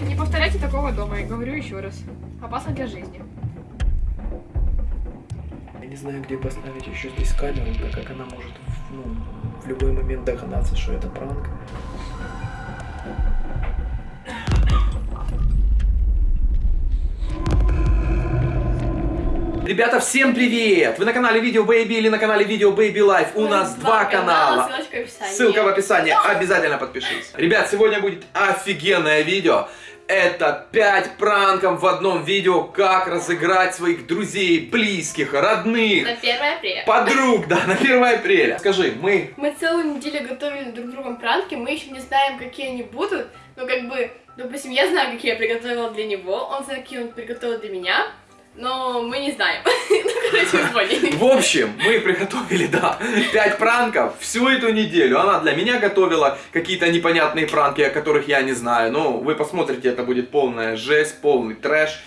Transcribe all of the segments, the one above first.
Не повторяйте такого дома, я говорю еще раз. Опасно для жизни. Я не знаю, где поставить еще здесь камеру, так как она может ну, в любой момент догадаться, что это пранк. Ребята, всем привет! Вы на канале Видео Baby или на канале Видео Baby Life? У нас два канала. Ссылочка в описании. Ссылка в описании, обязательно подпишись. Ребят, сегодня будет офигенное видео. Это 5 пранков в одном видео, как разыграть своих друзей, близких, родных, На 1 апреля. подруг, да, на 1 апреля. Скажи, мы Мы целую неделю готовили друг другом пранки, мы еще не знаем, какие они будут. Но как бы, допустим, я знаю, какие я приготовила для него, он знает, какие он приготовил для меня, но мы не знаем. Ну. В общем, мы приготовили, да, 5 пранков всю эту неделю. Она для меня готовила какие-то непонятные пранки, о которых я не знаю. Ну, вы посмотрите, это будет полная жесть, полный трэш.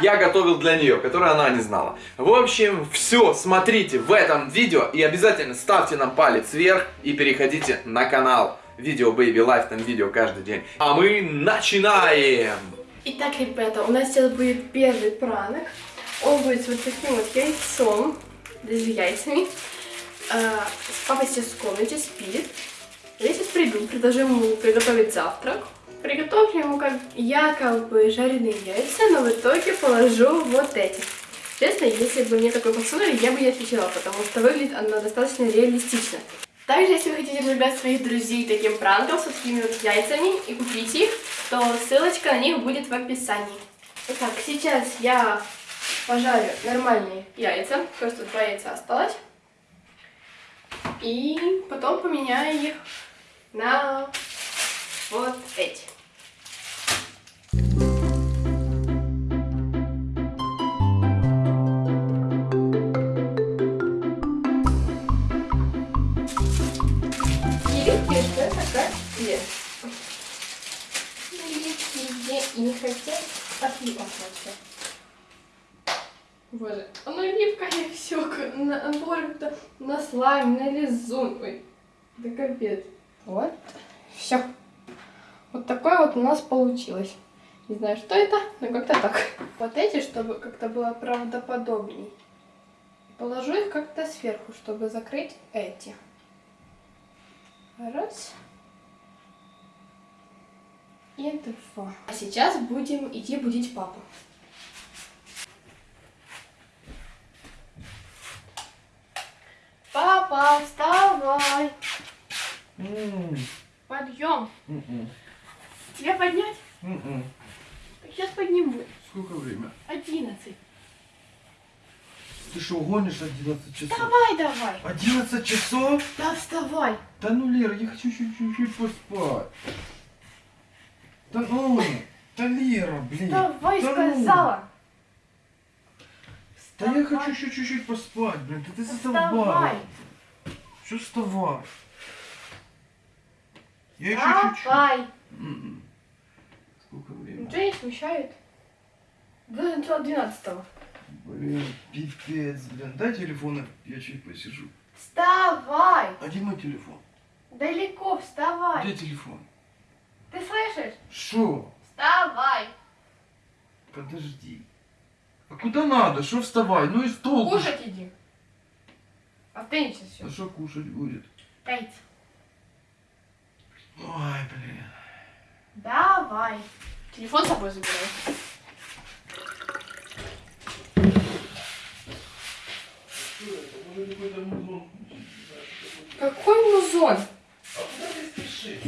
Я готовил для нее, которую она не знала. В общем, все, смотрите в этом видео и обязательно ставьте нам палец вверх и переходите на канал Видео Baby Life, там видео каждый день. А мы начинаем! Итак, ребята, у нас сейчас будет первый пранок. Он будет вот таким вот яйцом, даже яйцами. А, Папа сейчас в комнате спит. Я сейчас приду, предложу ему приготовить завтрак. Приготовлю ему как якобы жареные яйца, но в итоге положу вот эти. Честно, если бы мне такое подсунули, я бы не отвечала, потому что выглядит она достаточно реалистично. Также, если вы хотите разыграть своих друзей таким пранком, с вот такими вот яйцами и купить их, то ссылочка на них будет в описании. Итак, сейчас я пожарю нормальные яйца, просто два яйца осталось. И потом поменяю их на вот эти. Такая лес. и не хотят отливаться. Боже, оно липкое все, на, на, на слайм, на лизун. Ой, да капец. Вот, все. Вот такое вот у нас получилось. Не знаю, что это, но как-то так. Вот эти, чтобы как-то было правдоподобней. Положу их как-то сверху, чтобы закрыть эти. Раз. И два. А сейчас будем идти будить папу. Папа, вставай! М, Подъем! м-м, Тебя поднять? м-м. Сейчас подниму. Сколько время? Одиннадцать. Ты что, гонишь 11 часов? Давай, давай. 11 часов? Да вставай. Да ну, Лера, я хочу чуть-чуть поспать. Да ну, да Лера, блин. Давай, да ну. сказала. Да я хочу еще чуть-чуть поспать, блин. Да ты задолбала. Что вставай? Я еще чуть-чуть. М-м. Сколько времени? Ничего не смущает. До начала двенадцатого. Блин, пипец, блин. Дай телефон, я чуть посижу. Вставай. А где мой телефон? Далеко вставай. Где телефон? Ты слышишь? Что? Вставай. Подожди. А куда надо? Что вставай? Ну и стол. Кушать иди. Ты сейчас все. А что кушать будет? Яйца. Ой, блин. Давай. Телефон с собой забирай. Какой музон? А? Куда ты спешишь?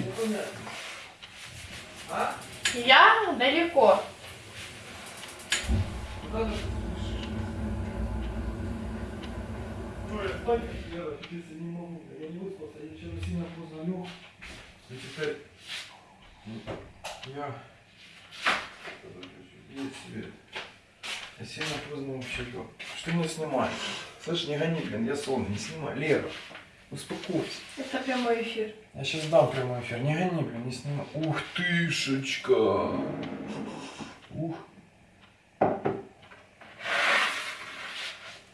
Ой, спать я не могу. Я не выспался, я вчера сильно поздно лег. И теперь я... Я сильно поздно вообще лег. Что меня снимаешь? Слышь, не гони, блин, я сонный, не снимай. Лера, успокойся. Это прямой эфир. Я сейчас дам прямой эфир. Не гони, блин, не снимай. Ух тышечка. Ух.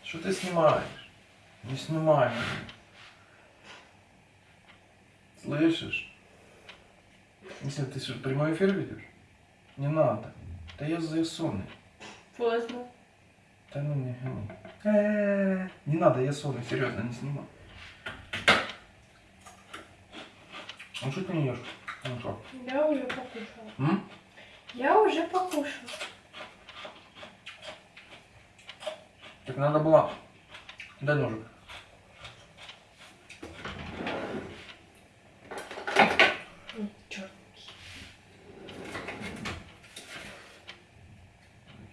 Что ты снимаешь? Не снимай меня. Слышишь? Если ты что, прямой эфир ведешь? Не надо. Да я засунул. Поздно. Да ну не гони. Не надо, я сонный, серьезно, не снимай. Ну что ты не ешь? Ну что? Я уже покушала. М? Я уже покушала. Так надо было... Дай ножик. Черт.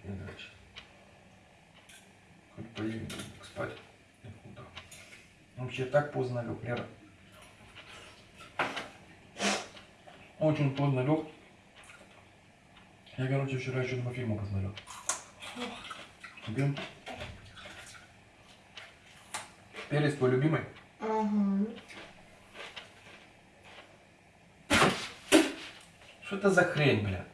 Дальше. Хоть поедем спать. Вообще так поздно лег, Лера. Очень поздно лег. Я, короче, вчера еще два фильма посмотрел. Тебе? Перец твой любимый? Ага. Что это за хрень, бля?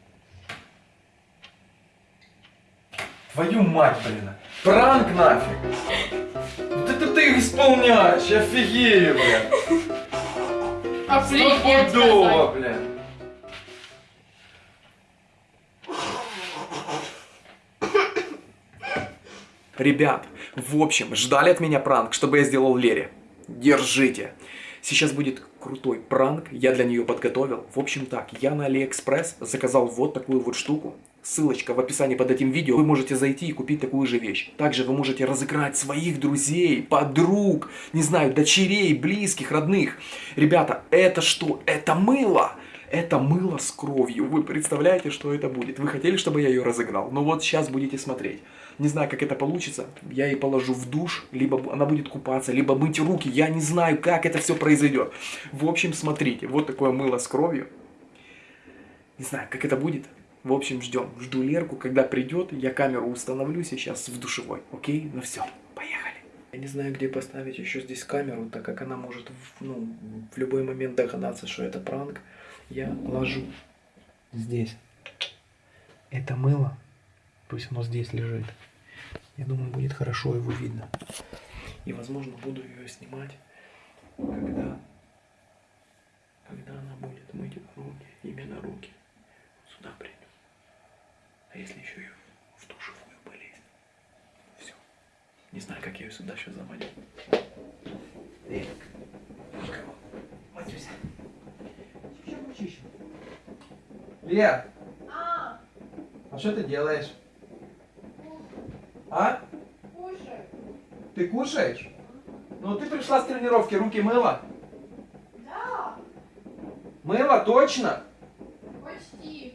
Твою мать, блин. Пранк нафиг. Вот это ты их исполняешь, офигею, бля. Офигеть, Стопудово, бля. Ребят, в общем, ждали от меня пранк, чтобы я сделал Лере. Держите. Сейчас будет крутой пранк, я для нее подготовил. В общем так, я на Алиэкспресс заказал вот такую вот штуку. Ссылочка в описании под этим видео. Вы можете зайти и купить такую же вещь. Также вы можете разыграть своих друзей, подруг, не знаю, дочерей, близких, родных. Ребята, это что? Это мыло! Это мыло с кровью. Вы представляете, что это будет? Вы хотели, чтобы я ее разыграл? Ну вот сейчас будете смотреть. Не знаю, как это получится. Я ей положу в душ, либо она будет купаться, либо мыть руки. Я не знаю, как это все произойдет. В общем, смотрите. Вот такое мыло с кровью. Не знаю, как это будет. В общем, ждем. Жду Лерку, когда придет. Я камеру установлю сейчас в душевой. Окей? Ну все, поехали. Я не знаю, где поставить еще здесь камеру, так как она может в, ну, в любой момент догадаться, что это пранк. Я ложу здесь. Это мыло. Пусть оно здесь лежит. Я думаю, будет хорошо его видно. И, возможно, буду ее снимать, когда, когда она будет мыть руки, именно руки. Сюда придет. А если еще и в душевую полезть? Все. Не знаю, как я ее сюда сейчас заманю. Эй, кого? Матюся. Чища, чища. Лер, А, а что ты делаешь? А? кушай. Ты кушаешь? Ну, ты пришла с тренировки, руки мыла? Да, Мыла, точно? почти.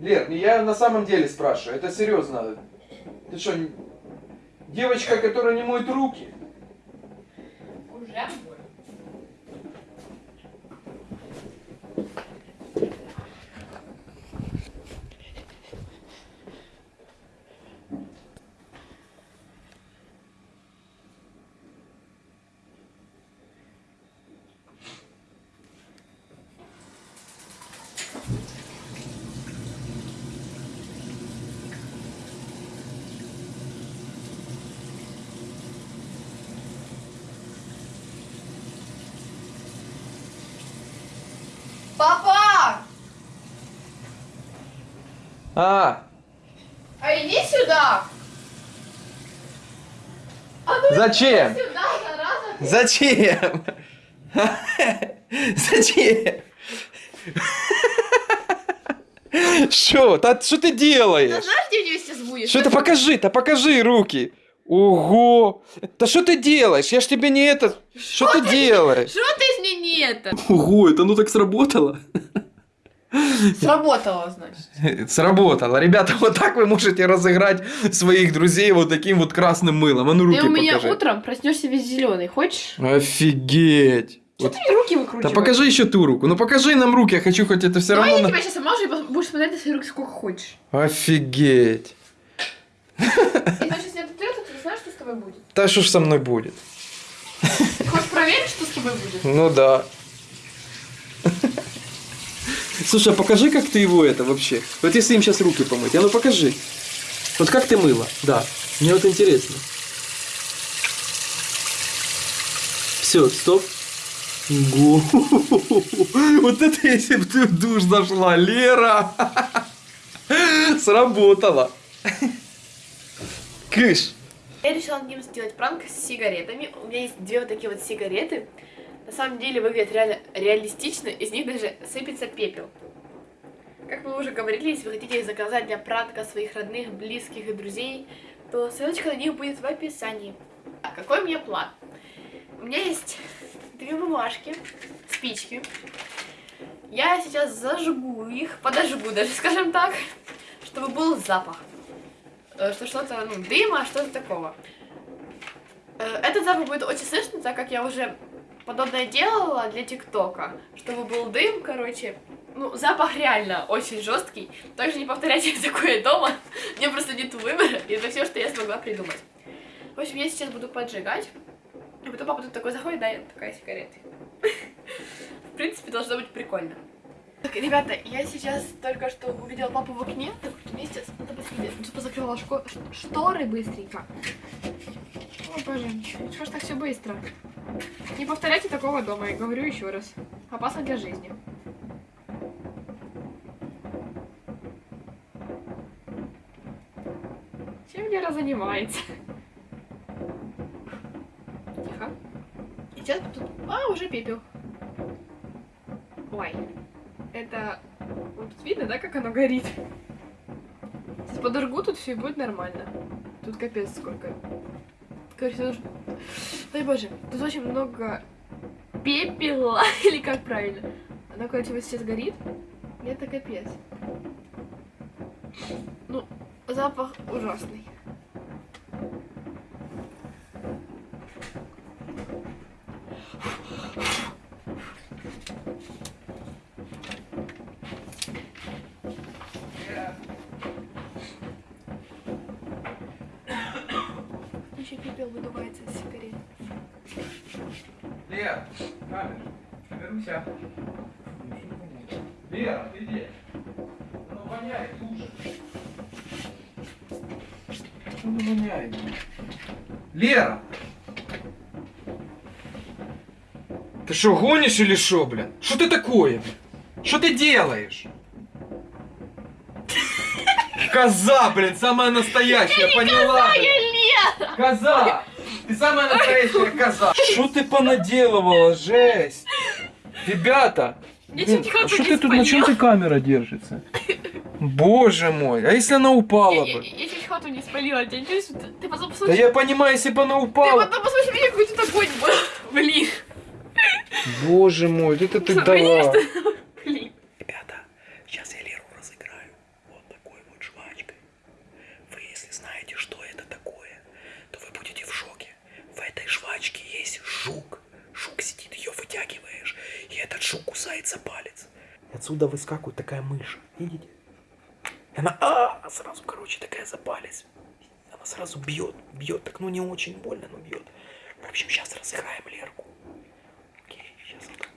Лер, ну я на самом деле спрашиваю, это серьезно. Ты что, девочка, которая не моет руки? Уже? Папа! А, А иди сюда! А ну зачем? сюда, зараза! Зачем? Зачем? Что? Та что ты Ты делаешь? знаешь, где у тебя сейчас будет? Что это покажи, то покажи руки. Ого! Да что ты делаешь? Я ж тебе не это. Что ты делаешь? Что ты измени это? Ого, это ну так сработало. Сработало, значит. Сработало. Ребята, вот так вы можете разыграть своих друзей вот таким вот красным мылом. А ну руки Ты у меня покажи. утром проснешься весь зеленый, хочешь? Офигеть. Что Вот. ты мне руки выкручиваешь? Да покажи еще ту руку. Ну покажи нам руки, я хочу хоть это все Давай равно. я на- тебя сейчас обмажу и будешь смотреть на свои руки сколько хочешь. Офигеть. Если ты знаешь, что с тобой будет. Да что ж со мной будет? Ты хочешь проверить, что с тобой будет? Ну да. Слушай, а покажи, как ты его это вообще. Вот если им сейчас руки помыть, а ну покажи. Вот как ты мыла? Да. Мне вот интересно. Все, стоп. Го. Вот это если бы ты в душ зашла, Лера. Сработало. Кыш. Я решила ним сделать пранк с сигаретами. У меня есть две вот такие вот сигареты. На самом деле выглядят реально реалистично, из них даже сыпется пепел. Как мы уже говорили, если вы хотите заказать для пранка своих родных, близких и друзей, то ссылочка на них будет в описании. А какой у меня план? У меня есть две бумажки, спички. Я сейчас зажгу их, подожгу даже, скажем так, чтобы был запах. Э, Что что-то, ну, дыма, что-то такого. Э, Этот запах будет очень слышно, так как я уже подобное делала для ТикТока, чтобы был дым, короче. Ну, запах реально очень жесткий. Также не повторяйте такое дома. Мне просто нет выбора, и это все, что я смогла придумать. В общем, я сейчас буду поджигать. И потом папа тут такой заходит, да, и такая сигарета. В принципе, должно быть прикольно. Так, ребята, я сейчас только что увидела папу в окне. Так, вместе, надо быстрее. Что-то закрыла шко- ш- шторы быстренько. О, боже, что ж так все быстро? Не повторяйте такого дома, я говорю еще раз. Опасно для жизни. Чем Лера занимается? Тихо. И сейчас тут... А, уже пепел. Ой. Это... Вот видно, да, как оно горит? Сейчас подожгу тут все и будет нормально. Тут капец сколько. Короче, тут... Ой, боже, тут очень много пепела, или как правильно. Оно, короче, вот сейчас горит. И это капец. Ну, запах ужасный. Еще пепел выдувается из сигарет. Лера, камера, вернуся. Лера, ты где? Ну, воняет ужас. Что ну воняет? Лера! Ты что, гонишь или что, блин? Что ты такое? Что ты делаешь? Коза, блин, самая настоящая, поняла? блин? Лера! Коза! Ты самая настоящая коза! Что ты понаделывала, жесть? Ребята! Я блин, а что ты тут, на чем ты камера держится? Боже мой, а если она упала Я, я, бы? я чуть хату не спалила, тебя интересует? Ты потом Да послушай, я понимаю, если бы она ты упала. потом послушай меня, какой тут огонь был. Блин, Боже мой, это ты дала. блин. Ребята, сейчас я Леру разыграю вот такой вот жвачкой. Вы, если знаете, что это такое, то вы будете в шоке. В этой жвачке есть жук. Жук сидит, ее вытягиваешь, и этот жук кусает за палец. И отсюда выскакивает такая мышь, видите? И она а, сразу, короче, такая за палец. Она сразу бьет, бьет, так ну не очень больно, но бьет. В общем, сейчас разыграем Лерку. Окей, сейчас вот так.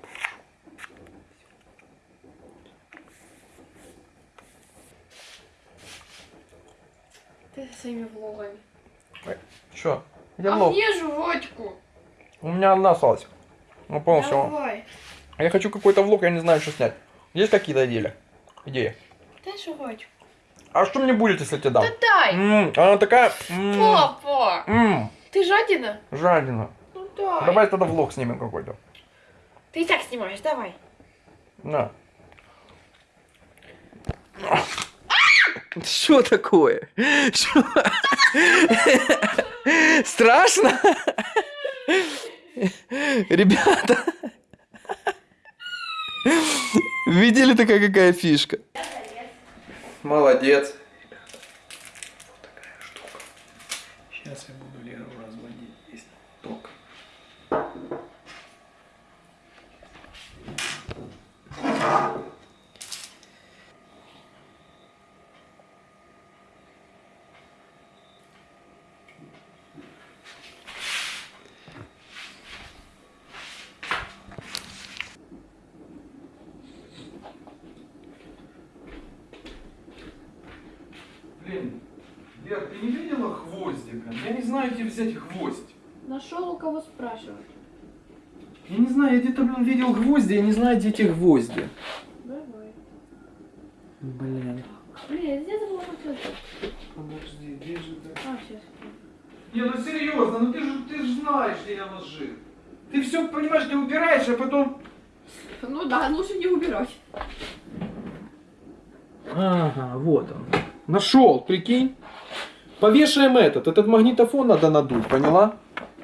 Ты со своими влогами. Что? А мне жвачку. У меня одна осталась. Ну, полностью. Давай. Я хочу какой-то влог, я не знаю, что снять. Есть какие-то идеи? Идеи? Дай жвачку. А что мне будет, если я тебе дам? Да дай. М, она такая... м, Папа, м, ты жадина? жадина. Ну дай. Давай тогда влог снимем какой-то. Ты и так снимаешь, давай. На. Что такое? Что? Страшно? Ребята. Видели такая какая фишка? Молодец. Вот такая штука. Сейчас я буду Леру разводить здесь ток. Блин, Лер, ты не видела гвоздика? Я не знаю, где взять гвоздь. Нашел у кого спрашивать. Я не знаю, я где-то, блин, видел гвозди, я не знаю, где эти гвозди. Давай. Блин. Блин, я все тут. Подожди, где же ты? А, сейчас. Не, ну серьезно, ну ты же, ты же знаешь, где я ложил. Ты все, понимаешь, ты убираешь, а потом... Ну да, лучше не убирать. Ага, вот он. Нашел, прикинь. Повешаем этот. Этот магнитофон надо надуть, поняла?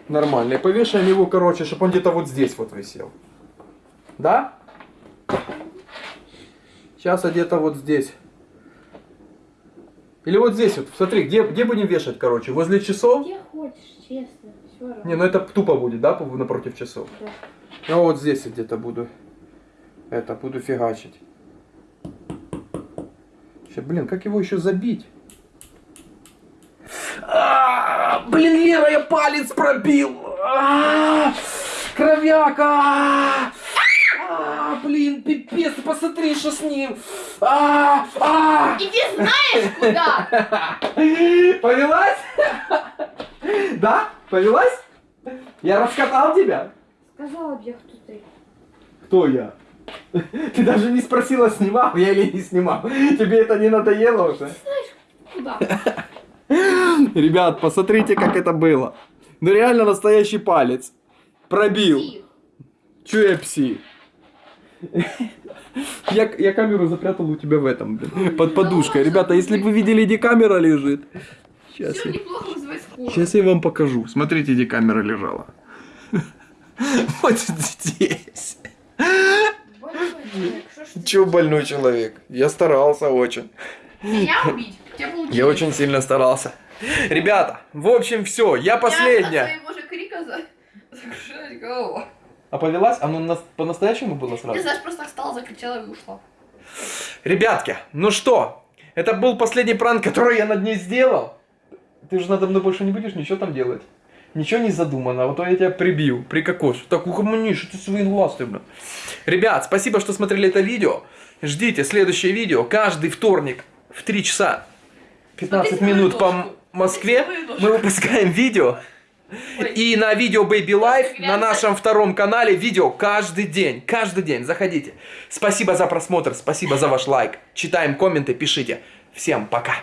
Нормально. И повешаем его, короче, чтобы он где-то вот здесь вот висел. Да? Сейчас а где-то вот здесь. Или вот здесь вот. Смотри, где, где будем вешать, короче? Возле часов? Где хочешь, честно. Не, ну это тупо будет, да, напротив часов? Да. Я вот здесь где-то буду. Это, буду фигачить. Сейчас, блин, как его еще забить? А, Блин, Лера, я палец пробил! А, Кровяка! А, Блин, пипец, посмотри, что с ним! Иди знаешь куда? Повелась? Да? Повелась? Я раскатал тебя? Сказала бы я, кто ты. Кто я? Ты даже не спросила, снимал я или не снимал. Тебе это не надоело уже? Куда? Ребят, посмотрите, как это было. Ну реально настоящий палец. Пробил. Че я пси? Я, я камеру запрятал у тебя в этом, блин, под подушкой. Ребята, если бы вы видели, где камера лежит. Сейчас я, сейчас я вам покажу. Смотрите, где камера лежала. Вот здесь. Че больной человек? Я старался очень. Меня убить? Я очень сильно старался. Ребята, в общем, все, я последняя. А повелась? Оно нас- по-настоящему было сразу? Я, знаешь, просто встала, закричала и ушла. Ребятки, ну что, это был последний пранк, который я над ней сделал. Ты же надо мной больше не будешь ничего там делать. Ничего не задумано, вот то я тебя прибью, прикокошу. Так угомонишь, ты своим глаз ты, блин. Ребят, спасибо, что смотрели это видео. Ждите следующее видео каждый вторник в 3 часа 15 Смотрите минут по. Москве. Мы выпускаем видео. И на видео Baby Life на нашем втором канале видео каждый день. Каждый день. Заходите. Спасибо за просмотр, спасибо за ваш лайк. Читаем комменты, пишите. Всем пока.